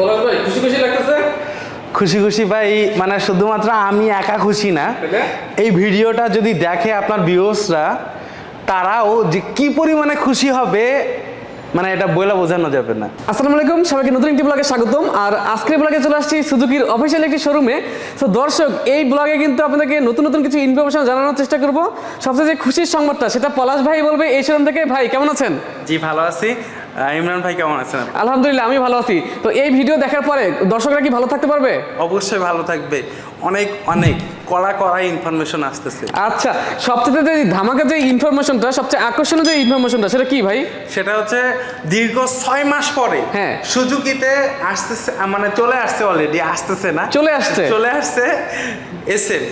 পলাশ ভাই খুশি খুশি লাগতেছে? খুশি খুশি ভাই মানে শুধুমাত্র আমি একা খুশি না। এই ভিডিওটা যদি দেখে আপনার ভিউসরা তারাও যে কি পরিমাণে খুশি হবে মানে এটা বইলা বোঝানো যাবে না। আসসালামু আলাইকুম সবাইকে নতুন একটি ব্লগে স্বাগতম। আর আজকের ব্লগে চলে আসছি সুজুকির অফিসিয়াল একটি শোরুমে তো দর্শক এই ব্লগে কিন্তু আপনাদেরকে নতুন নতুন কিছু ইনফরমেশন জানানোর চেষ্টা করব। সবচেয়ে যে খুশির সংবাদটা সেটা পলাশ ভাই বলবে এই শোরুম থেকে। ভাই কেমন আছেন? জি ভালো আছি। ইমরান ভাই কেমন আছেন আলহামদুলিল্লাহ আমি ভালো আছি। তো এই ভিডিও দেখার পরে দর্শকরা কি ভালো থাকতে পারবে? অবশ্যই ভালো থাকবে। অনেক অনেক কড়া কড়া ইনফরমেশন আসতেছে। আচ্ছা সবচেয়ে যে ধামাকা যে ইনফরমেশনটা সবচেয়ে আকর্ষণীয় যে ইনফরমেশনটা সেটা কি ভাই? সেটা হচ্ছে দীর্ঘ ছয় মাস পরে হ্যাঁ। সুজুকিতে আসতেছে মানে চলে আসছে অলরেডি আসতেছে না। চলে আসছে? চলে আসছে এসএফ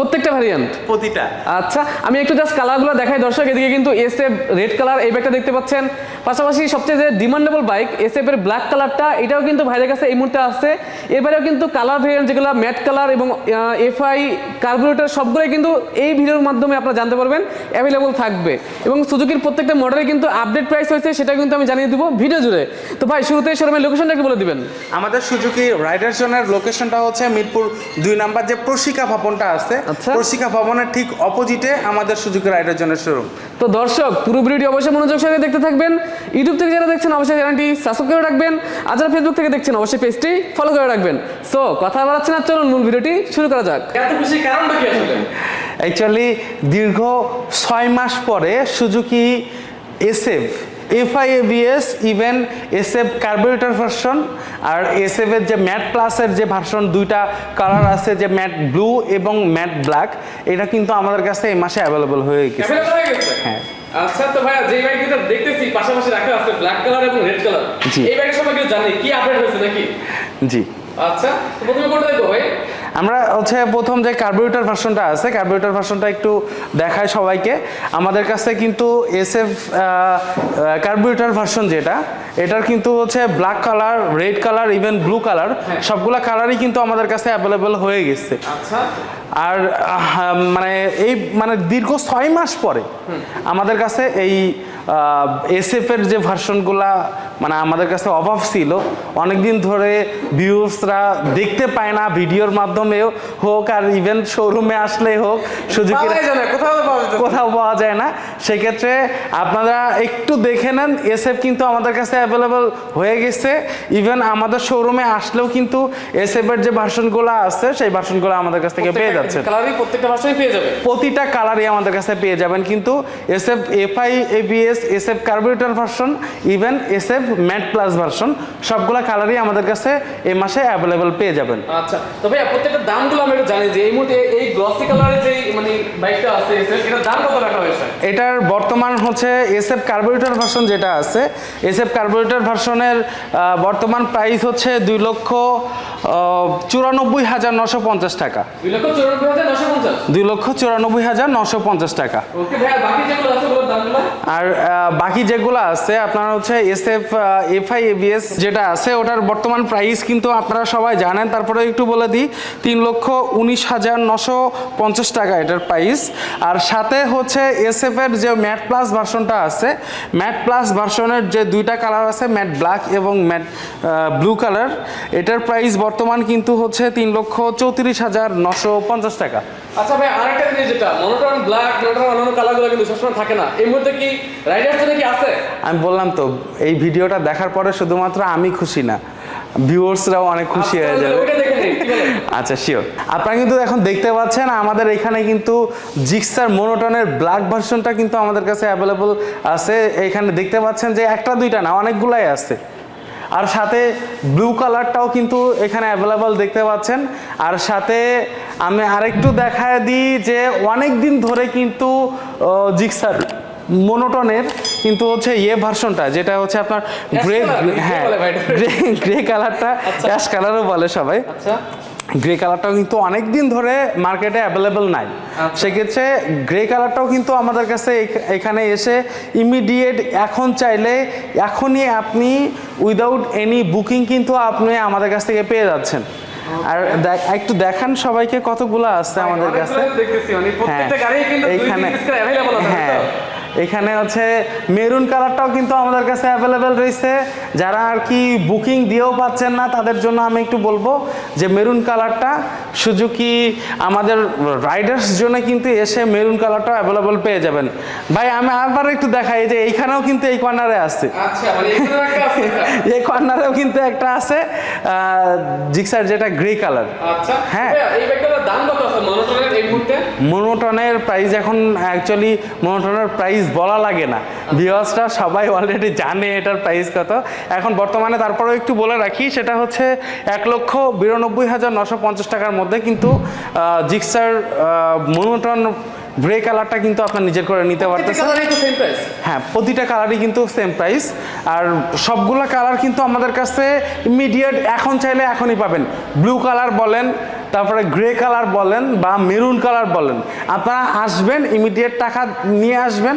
প্রত্যেকটা ভ্যারিয়েন্ট প্রতিটা। আচ্ছা আমি একটু জাস্ট কালারগুলো দেখাই দর্শক এদিকে কিন্তু এস এফ রেড কালার এই ব্যাগটা দেখতে পাচ্ছেন। পাশাপাশি সবচেয়ে যে ডিমান্ডেবল বাইক এস এফ এর ব্ল্যাক কালারটা এটাও কিন্তু ভাইদের কাছে এই মুহূর্তে আসছে এবারেও কিন্তু কালার ভেরিয়েন্ট যেগুলো ম্যাট কালার এবং এফআই কার্বোরেটর সবগুলোই কিন্তু এই ভিডিওর মাধ্যমে আপনারা জানতে পারবেন অ্যাভেলেবল থাকবে। এবং সুজুকির প্রত্যেকটা মডেলে কিন্তু আপডেট প্রাইস হয়েছে সেটা কিন্তু আমি জানিয়ে দিব ভিডিও জুড়ে। তো ভাই শুরুতে শোরুমের লোকেশনটা একটু বলে দিবেন। আমাদের সুজুকি রাইডার জোনের লোকেশনটা হচ্ছে মিরপুর দুই নাম্বার যে প্রশিকা ভবনটা আছে আচ্ছা। প্রশিকা ভবনের ঠিক অপোজিটে আমাদের সুজুকি রাইডার জোনের শোরুম তো দর্শক পুরো ভিডিওটি অবশ্যই মনোযোগ সহকারে দেখতে থাকবেন। ইউটিউব থেকে যারা দেখছেন অবশ্যই চ্যানেলটি সাবস্ক্রাইব করে রাখবেন। আর যারা ফেসবুক থেকে দেখছেন অবশ্যই পেজটি ফলো করে রাখবেন। সো কথা বাড়াচ্ছে না চলুন মূল ভিডিওটি শুরু করা যাক। এত খুশি কারণটা কি আসলে? অ্যাকচুয়ালি দীর্ঘ ছয় মাস পরে Suzuki SF FI ABS even SF carburettor version আর এসএফ এর যে ম্যাট প্লাসের যে ভার্সন দুইটা কালার আছে যে ম্যাট ব্লু এবং ম্যাট ব্ল্যাক এটা কিন্তু আমাদের কাছে এই মাসে অ্যাভেলেবল হয়ে গেছে। হয়ে গেছে? হ্যাঁ। আচ্ছা তো ভাইয়া যে বাইক দেখতেছি পাশাপাশি রাখা আছে ব্ল্যাক কালার এবং রেড কালার এই জানে কি আপডেট হয়েছে নাকি? জি। আচ্ছা প্রথমে কোনটা দেখব ভাই? আমরা হচ্ছে প্রথম যে কার্বোরেটর ভার্সনটা আছে কার্বোরেটর ভার্সনটা একটু দেখায় সবাইকে। আমাদের কাছে কিন্তু এসএফ কার্বোরেটর ভার্সন যেটা এটার কিন্তু হচ্ছে black colour red colour even blue colour সবগুলা কালারই কিন্তু আমাদের কাছে অ্যাভেলেবেল হয়ে গেছে। আচ্ছা। আর মানে এই মানে দীর্ঘ ছয় মাস পরে আমাদের কাছে এই এসএফ এর যে ভার্সনগুলা মানে আমাদের কাছে অভাব ছিল অনেকদিন ধরে ভিউসরা দেখতে পায় না ভিডিওর মাধ্যমেও হোক আর ইভেন শোরুমে আসলে হোক না, কোথাও পাওয়া যায় না। সেক্ষেত্রে আপনারা একটু দেখে নেন এসএফ কিন্তু আমাদের কাছে অ্যাভেলেবল হয়ে গেছে। ইভেন আমাদের শোরুমে আসলেও কিন্তু এসএফ এর যে ভার্সনগুলো আছে সেই ভার্সনগুলো আমাদের কাছ থেকে পেয়ে যাচ্ছে কালারই প্রত্যেকটা পেয়ে যাবে প্রতিটা কালারই আমাদের কাছে পেয়ে যাবেন। কিন্তু SF FI ABS SF carburettor version even SF matte plus version সবগুলা কালারই আমাদের কাছে এই মাসে অ্যাভেলেবল পেয়ে যাবেন। আচ্ছা তো ভাইয়া প্রত্যেকটা দামগুলো আমরা জানি যে এই মুহূর্তে এই গ্লসি কালারের যে মানে বাইকটা আছে এটার দাম কত রাখা হয়েছে? এটার বর্তমান হচ্ছে এসএফ কার্বোরেটর ভার্সন যেটা আছে এসএফ কার্বোরেটর ভার্সনের বর্তমান প্রাইস হচ্ছে দুই লক্ষ চুরানব্বই হাজার নশো পঞ্চাশ টাকা। দুই লক্ষ চৌরানব্বই হাজার নশো পঞ্চাশ? টাকা। আর বাকি যেগুলো আছে, আপনার হচ্ছে এস এফ এফআই এবিএস যেটা আছে, ওটার বর্তমান প্রাইস কিন্তু আপনারা সবাই জানেন। তারপরে একটু বলে দিই, তিন লক্ষ উনিশ হাজার নশো পঞ্চাশ টাকা এটার প্রাইস আর সাথে হচ্ছে এস এফ এর যে ম্যাট প্লাস ভার্সনটা আছে ম্যাট প্লাস ভার্সনের যে দুইটা কালার আছে ম্যাট ব্ল্যাক এবং ম্যাট ব্লু কালার এটার প্রাইস বর্তমান কিন্তু হচ্ছে তিন লক্ষ চৌত্রিশ হাজার নশো পঞ্চাশ টাকা। আচ্ছা ভাই, আরেকটা জিনিস যেটা মনোটন ব্ল্যাক মনোটন অন্যান্য কালারগুলো কিন্তু সবসময় থাকে না। এই মুহূর্তে কি আমি বললাম তো এই ভিডিওটা দেখার পরে শুধুমাত্র আমি খুশি না ভিউয়ার্সরাও অনেক খুশি হয়ে আচ্ছা, যাবে। কি বলেন? আচ্ছা শিওর আপনারা কিন্তু এখন দেখতে পাচ্ছেন আমাদের এখানে কিন্তু জিক্সার মোনোটনের ব্ল্যাক ভার্সনটা কিন্তু আমাদের কাছে অ্যাভেলেবল আছে। এখানে দেখতে পাচ্ছেন যে একটা দুইটা না অনেকগুলাই আছে। আর সাথে ব্লু কালারটাও কিন্তু এখানে অ্যাভেলেবল দেখতে পাচ্ছেন। আর সাথে আমি আরেকটু দেখায় দিই যে অনেক দিন ধরে কিন্তু জিক্সার মোনোটনের কিন্তু হচ্ছে ইয়ে ভার্সনটা যেটা হচ্ছে আপনার গ্রে হ্যাঁ গ্রে কালারটা অ্যাশ কালারও বলে সবাই। আচ্ছা। গ্রে কালারটাও কিন্তু অনেক দিন ধরে মার্কেটে অ্যাভেলেবেল নাই। আচ্ছা। সেক্ষেত্রে গ্রে কালারটাও কিন্তু আমাদের কাছে এখানে এসে ইমিডিয়েট এখন চাইলে এখনই আপনি উইদাউট এনি বুকিং কিন্তু আপনি আমাদের কাছ থেকে পেয়ে যাচ্ছেন। আর দেখ- একটু দেখান সবাইকে কতগুলো আছে আমাদের কাছে। দেখতেছি মানে প্রত্যেকটা হ্যাঁ, গাড়ি কিন্তু এইখানে হ্যাঁ? এখানে হচ্ছে মেরুন কালারটাও কিন্তু আমাদের কাছে অ্যাভেলেবেল রয়েছে। যারা আর কি বুকিং দিয়েও পাচ্ছেন না তাদের জন্য আমি একটু বলব যে মেরুন কালারটা সুজুকি আমাদের রাইডার্স জন্য কিন্তু এসে মেরুন কালারটা অ্যাভেলেবেল পেয়ে যাবেন। ভাই আমি আবার একটু দেখাই যে এইখানেও কিন্তু এই কর্নারে আছে। আচ্ছা মানে এই কর্নারেও কিন্তু একটা আছে জিক্সার যেটা গ্রে কালার আচ্ছা হ্যাঁ। এই মুহূর্তে? মনোটনের প্রাইস এখন অ্যাকচুয়ালি মনোটনের প্রাইস বলা লাগে না। ভিওয়ার্সরা সবাই অলরেডি জানে এটার প্রাইস কত। এখন বর্তমানে তারপরেও একটু বলে রাখি সেটা হচ্ছে এক লক্ষ বিরানব্বই হাজার নশো পঞ্চাশ টাকার মধ্যে কিন্তু জিক্সার মনোটন গ্রে কালারটা কিন্তু আপনার নিজের করে নিতে পারতেছেন। প্রাইস হ্যাঁ প্রতিটা কালারই কিন্তু সেম প্রাইস আর সবগুলো কালার কিন্তু আমাদের কাছে ইমিডিয়েট এখন চাইলে এখনই পাবেন। ব্লু কালার বলেন তারপরে গ্রে কালার বলেন বা মেরুন কালার বলেন আপনারা আসবেন ইমিডিয়েট টাকা নিয়ে আসবেন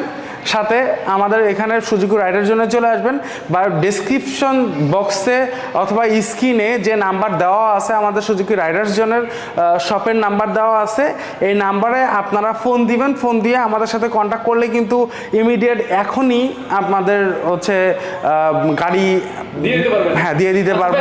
সাথে আমাদের এখানে সুযোগ রাইডের জন্য চলে আসবেন। বা ডেসক্রিপশন বক্সে অথবা স্ক্রিনে যে নাম্বার দেওয়া আছে আমাদের সুজুকি রাইডার্স জনের শপের নাম্বার দেওয়া আছে। এই নাম্বারে আপনারা ফোন দিবেন ফোন দিয়ে আমাদের সাথে কন্ট্যাক্ট করলে কিন্তু ইমিডিয়েট এখনই আপনাদের হচ্ছে গাড়ি হ্যাঁ দিয়ে দিতে পারব।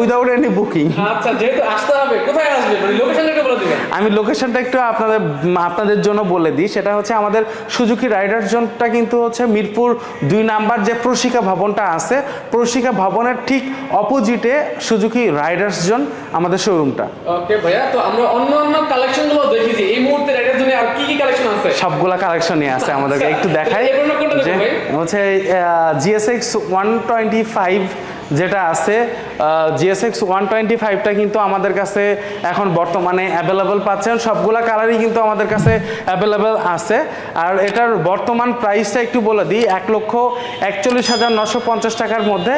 উইদাউট এনি বুকিং আচ্ছা যেহেতু আসতে হবে কোথায় আসবে মানে লোকেশনটা বলে দিবেন। আমি লোকেশনটা একটু আপনাদের আপনাদের জন্য বলে দিই। সেটা হচ্ছে আমাদের সুজুকি রাইডার জোনটা কিন্তু হচ্ছে মিরপুর দুই নাম্বার যে প্রশিকা ভবনটা আছে প্রশিকা ভবনের ঠিক অপোজিটে সুজুকি রাইডার্স জোন আমাদের শোরুমটা ওকে ভাইয়া তো আমরা অন্য অন্য কালেকশনগুলো দেখি যে এই মুহূর্তে রাইডার্স জোনে আর কি কি কালেকশন আছে? সবগুলা কালেকশনই আছে আমাদেরকে। একটু দেখাই হচ্ছে জিএসএক্স ওয়ান টোয়েন্টি ফাইভ যেটা আছে জিএসএক্স ওয়ান টোয়েন্টি ফাইভটা কিন্তু আমাদের কাছে এখন বর্তমানে অ্যাভেলেবেল পাচ্ছেন। সবগুলা কালারই কিন্তু আমাদের কাছে অ্যাভেলেবেল আছে। আর এটার বর্তমান প্রাইসটা একটু বলে দিই, এক লক্ষ একচল্লিশ হাজার নশো পঞ্চাশ টাকার মধ্যে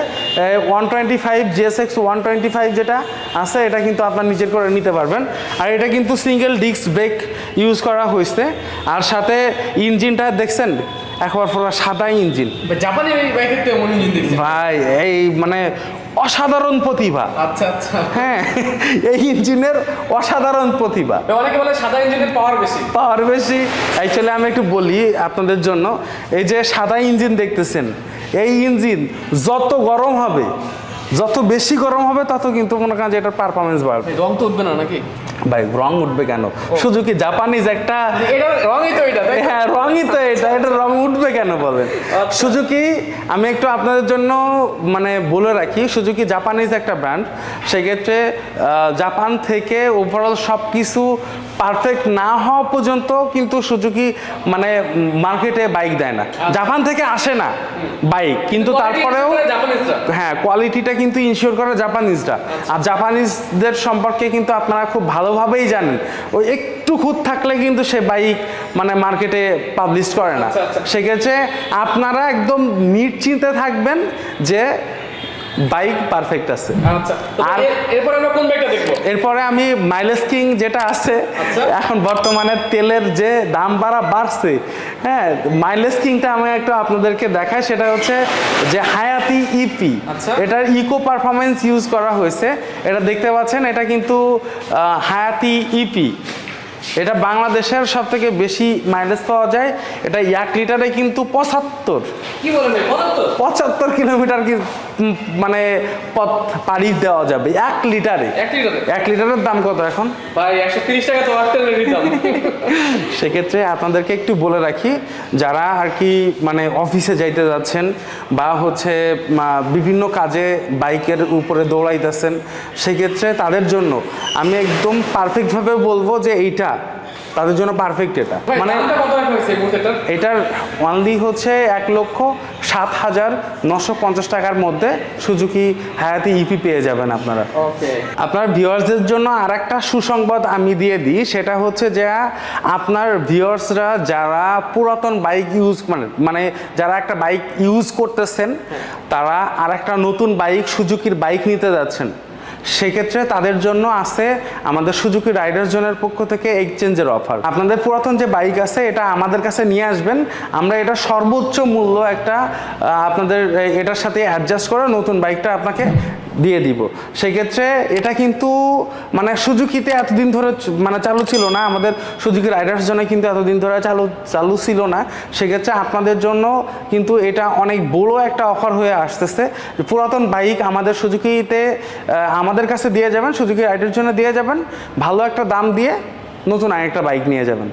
one twenty five GSX one twenty five যেটা আছে, এটা কিন্তু আপনার নিজের করে নিতে পারবেন। আর এটা কিন্তু সিঙ্গেল ডিস্ক ব্রেক ইউজ করা হয়েছে। আর সাথে ইঞ্জিনটা দেখছেন একবার পুরো সাদা ইঞ্জিন। জাপানি বাইকের তো এমন ইঞ্জিন দেখছি। ভাই এই মানে অসাধারণ প্রতিভা। আচ্ছা আচ্ছা। হ্যাঁ এই ইঞ্জিনের অসাধারণ প্রতিভা। অনেকে বলে সাদা ইঞ্জিনের পাওয়ার বেশি। পাওয়ার বেশি। অ্যাকচুয়ালি আমি একটু বলি আপনাদের জন্য এই যে সাদা ইঞ্জিন দেখতেছেন এই ইঞ্জিন যত গরম হবে যত বেশি গরম হবে তত কিন্তু মনে করেন যে এটার পারফরমেন্স বাড়বে। রং তো উঠবে না নাকি? ভাই রং উঠবে কেন? শুধু কি জাপানিজ একটা রঙই তো এটা হ্যাঁ রঙই তো এটা এটা রং উঠবে কেন বলেন আচ্ছা। সুজুকি আমি একটু আপনাদের জন্য মানে বলে রাখি সুজুকি জাপানিজ একটা ব্র্যান্ড সেক্ষেত্রে জাপান থেকে ওভারঅল সব কিছু পারফেক্ট না হওয়া পর্যন্ত কিন্তু সুজুকি মানে মার্কেটে বাইক দেয় না। জাপান থেকে আসে না বাইক কিন্তু তারপরেও হ্যাঁ কোয়ালিটিটা কিন্তু ইনশিওর করে জাপানিজরা আর জাপানিজদের সম্পর্কে কিন্তু আপনারা খুব ভালোভাবেই জানেন। ওই একটু খুঁত থাকলে কিন্তু সে বাইক মানে মার্কেটে পাবলিশ করে না। আচ্ছা, আচ্ছা। সেক্ষেত্রে আপনারা একদম নিশ্চিন্তে থাকবেন যে বাইক পারফেক্ট আছে। আচ্ছা আর- এর- এরপর আমরা কোন বাইকটা দেখব? এরপরে আমি মাইলেজ কিং যেটা আছে আচ্ছা। এখন বর্তমানে তেলের যে দাম বাড়া বাড়ছে হ্যাঁ মাইলেজ কিংটা আমি একটু আপনাদেরকে দেখাই সেটা হচ্ছে যে হায়াতি ইপি আচ্ছা। এটার ইকো পারফরমেন্স ইউজ করা হয়েছে। এটা দেখতে পাচ্ছেন এটা কিন্তু হায়াতি ইপি এটা বাংলাদেশের সব থেকে বেশি মাইলেজ পাওয়া যায়। এটা এক লিটারে কিন্তু পঁচাত্তর। কি বলেন পঁচাত্তর? কিলোমিটার কি উম, মানে পথ পাড়ি দেওয়া যাবে এক লিটারে। এক লিটারে? এক লিটারের দাম কত এখন? সেক্ষেত্রে আপনাদেরকে একটু বলে রাখি যারা আর কি মানে অফিসে যাইতে যাচ্ছেন বা হচ্ছে বিভিন্ন কাজে বাইকের উপরে দৌড়াইতেছেন সেক্ষেত্রে তাদের জন্য আমি একদম পারফেক্টভাবে বলব যে এইটা তাদের জন্য পারফেক্ট এটা। মানে এটার? অনলি হচ্ছে এক লক্ষ সাত হাজার নশো পঞ্চাশ টাকার মধ্যে সুজুকি হায়াতি ইপি পেয়ে যাবেন আপনারা। আপনার ভিউয়ার্সদের জন্য আর একটা সুসংবাদ আমি দিয়ে দিই সেটা হচ্ছে যে আপনার ভিউয়ার্সরা যারা পুরাতন বাইক ইউজ মানে মানে যারা একটা বাইক ইউজ করতেছেন তারা আর একটা নতুন বাইক সুজুকির বাইক নিতে যাচ্ছেন। সেক্ষেত্রে তাদের জন্য আছে আমাদের সুজুকি রাইডার জোনের পক্ষ থেকে এক্সচেঞ্জের অফার। আপনাদের পুরাতন যে বাইক আছে, এটা আমাদের কাছে নিয়ে আসবেন। আমরা এটা সর্বোচ্চ মূল্য একটা আপনাদের এটার সাথে অ্যাডজাস্ট করে নতুন বাইকটা আপনাকে দিয়ে দিব। সেক্ষেত্রে এটা কিন্তু মানে সুজুকিতে এতদিন ধরে মানে চালু ছিল না। আমাদের সুজুকি রাইডার্স জন্য কিন্তু এতদিন ধরে চালু চালু ছিল না। সেক্ষেত্রে আপনাদের জন্য কিন্তু এটা অনেক বড় একটা অফার হয়ে আসতেছে। পুরাতন বাইক আমাদের সুজুকিতে আমাদের কাছে দিয়ে যাবেন, সুজুকি রাইডার জন্য দিয়ে যাবেন। ভালো একটা দাম দিয়ে নতুন আরেকটা বাইক নিয়ে যাবেন।